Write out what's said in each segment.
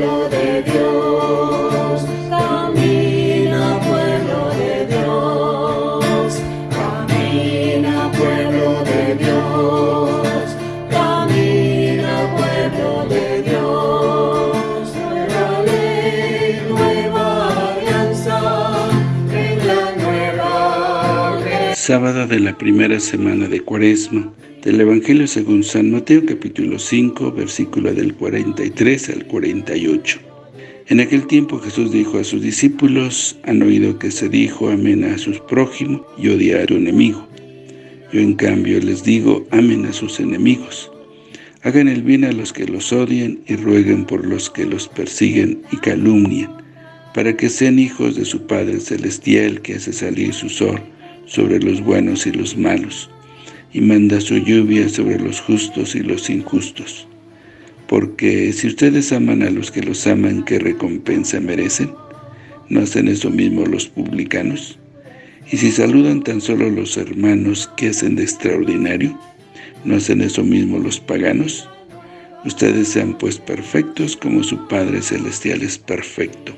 pueblo de Dios, camina pueblo de Dios, camina pueblo de Dios, camina pueblo de Dios, nueva ley, nueva alianza, nueva Sábado de la primera semana de Cuaresma del Evangelio según San Mateo capítulo 5 versículo del 43 al 48. En aquel tiempo Jesús dijo a sus discípulos, han oído que se dijo amén a sus prójimos y odiar a tu enemigo. Yo en cambio les digo, amen a sus enemigos. Hagan el bien a los que los odian y rueguen por los que los persiguen y calumnian, para que sean hijos de su Padre Celestial que hace salir su sol sobre los buenos y los malos y manda su lluvia sobre los justos y los injustos. Porque si ustedes aman a los que los aman, ¿qué recompensa merecen? ¿No hacen eso mismo los publicanos? Y si saludan tan solo los hermanos, ¿qué hacen de extraordinario? ¿No hacen eso mismo los paganos? Ustedes sean pues perfectos como su Padre Celestial es perfecto.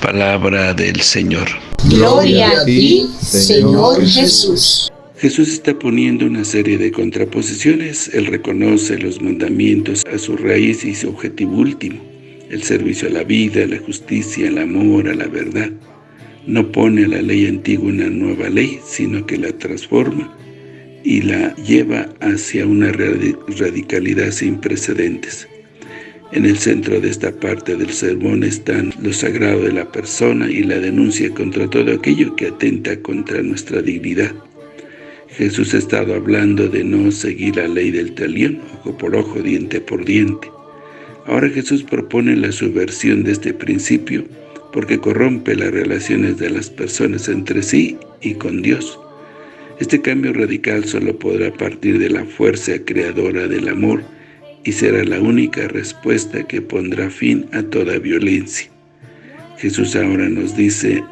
Palabra del Señor. Gloria a ti, Señor Jesús. Jesús está poniendo una serie de contraposiciones. Él reconoce los mandamientos a su raíz y su objetivo último, el servicio a la vida, a la justicia, al amor, a la verdad. No pone a la ley antigua una nueva ley, sino que la transforma y la lleva hacia una radicalidad sin precedentes. En el centro de esta parte del sermón están lo sagrado de la persona y la denuncia contra todo aquello que atenta contra nuestra dignidad. Jesús ha estado hablando de no seguir la ley del talión, ojo por ojo, diente por diente. Ahora Jesús propone la subversión de este principio porque corrompe las relaciones de las personas entre sí y con Dios. Este cambio radical solo podrá partir de la fuerza creadora del amor y será la única respuesta que pondrá fin a toda violencia. Jesús ahora nos dice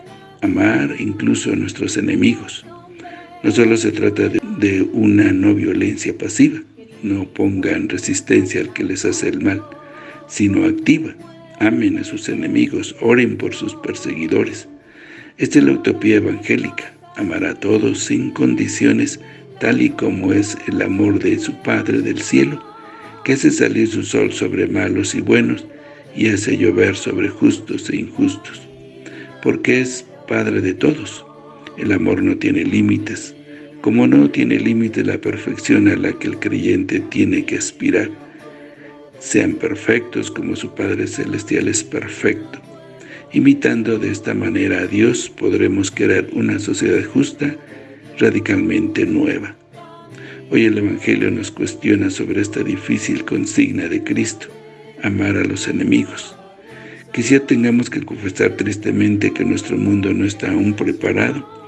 amar incluso a nuestros enemigos. No solo se trata de, una no violencia pasiva, no pongan resistencia al que les hace el mal, sino activa. Amen a sus enemigos, oren por sus perseguidores. Esta es la utopía evangélica, amar a todos sin condiciones, tal y como es el amor de su Padre del cielo, que hace salir su sol sobre malos y buenos, y hace llover sobre justos e injustos, porque es Padre de todos. El amor no tiene límites, como no tiene límite la perfección a la que el creyente tiene que aspirar. Sean perfectos como su Padre Celestial es perfecto. Imitando de esta manera a Dios, podremos crear una sociedad justa, radicalmente nueva. Hoy el Evangelio nos cuestiona sobre esta difícil consigna de Cristo, amar a los enemigos. Quizá tengamos que confesar tristemente que nuestro mundo no está aún preparado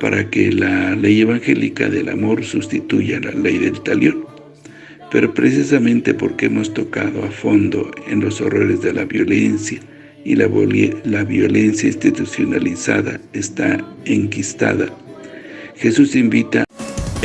para que la ley evangélica del amor sustituya la ley del talión. Pero precisamente porque hemos tocado a fondo en los horrores de la violencia y la, la violencia institucionalizada está enquistada, Jesús invita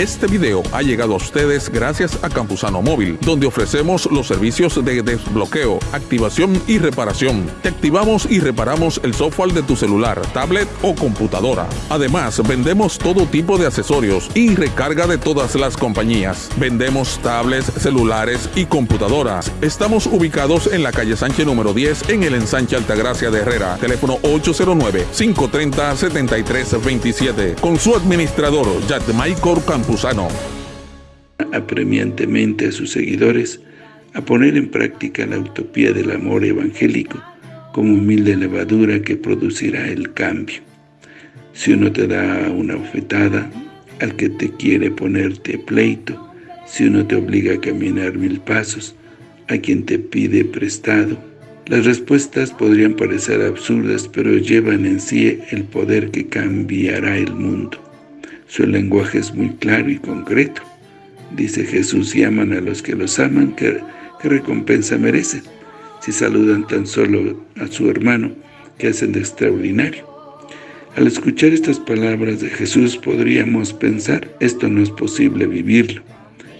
este video ha llegado a ustedes gracias a Campusano Móvil, donde ofrecemos los servicios de desbloqueo, activación y reparación. Te activamos y reparamos el software de tu celular, tablet o computadora. Además, vendemos todo tipo de accesorios y recarga de todas las compañías. Vendemos tablets, celulares y computadoras. Estamos ubicados en la calle Sánchez número 10 en el ensanche Altagracia de Herrera. Teléfono 809-530-7327. Con su administrador, Maicor Campusano Campuzano. Apremiantemente a sus seguidores a poner en práctica la utopía del amor evangélico como humilde levadura que producirá el cambio. Si uno te da una ofetada, al que te quiere ponerte pleito, si uno te obliga a caminar mil pasos, a quien te pide prestado. Las respuestas podrían parecer absurdas, pero llevan en sí el poder que cambiará el mundo. Su lenguaje es muy claro y concreto. Dice Jesús, y aman a los que los aman, ¿qué, recompensa merecen? Si saludan tan solo a su hermano, que hacen de extraordinario? Al escuchar estas palabras de Jesús podríamos pensar, esto no es posible vivirlo.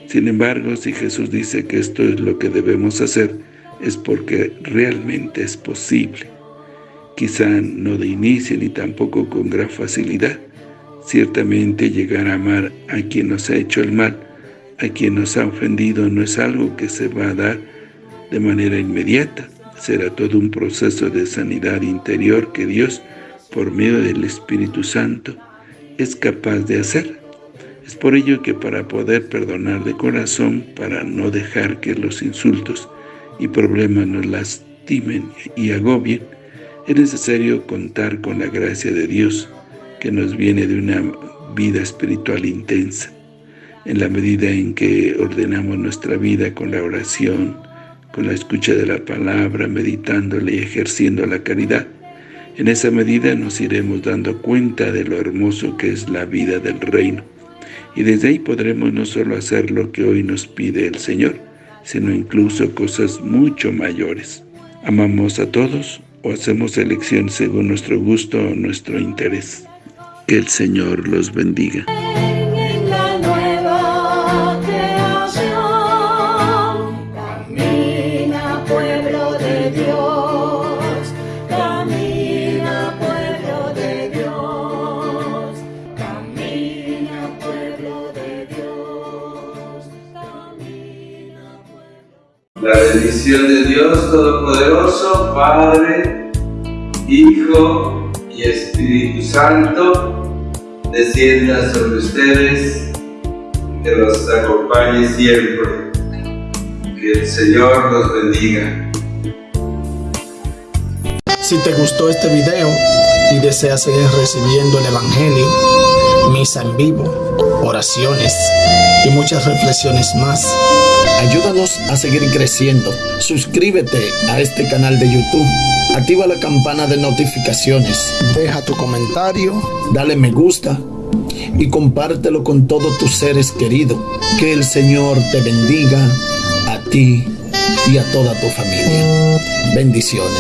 Sin embargo, si Jesús dice que esto es lo que debemos hacer, es porque realmente es posible. Quizá no de inicio ni tampoco con gran facilidad. Ciertamente llegar a amar a quien nos ha hecho el mal, a quien nos ha ofendido, no es algo que se va a dar de manera inmediata. Será todo un proceso de sanidad interior que Dios, por medio del Espíritu Santo, es capaz de hacer. Es por ello que para poder perdonar de corazón, para no dejar que los insultos y problemas nos lastimen y agobien, es necesario contar con la gracia de Dios, que nos viene de una vida espiritual intensa. En la medida en que ordenamos nuestra vida con la oración, con la escucha de la palabra, meditándola y ejerciendo la caridad, en esa medida nos iremos dando cuenta de lo hermoso que es la vida del reino. Y desde ahí podremos no solo hacer lo que hoy nos pide el Señor, sino incluso cosas mucho mayores. ¿Amamos a todos o hacemos elección según nuestro gusto o nuestro interés? Que el Señor los bendiga. En la nueva creación, camina pueblo de Dios, camina pueblo de Dios, camina pueblo de Dios, camina pueblo. La bendición de Dios Todopoderoso, Padre, Hijo y Espíritu Santo, descienda sobre ustedes, que los acompañe siempre. Que el Señor los bendiga. Si te gustó este video y deseas seguir recibiendo el Evangelio, misa en vivo, oraciones y muchas reflexiones más, ayúdanos a seguir creciendo. Suscríbete a este canal de YouTube, activa la campana de notificaciones, deja tu comentario, dale me gusta y compártelo con todos tus seres queridos. Que el Señor te bendiga a ti y a toda tu familia. Bendiciones.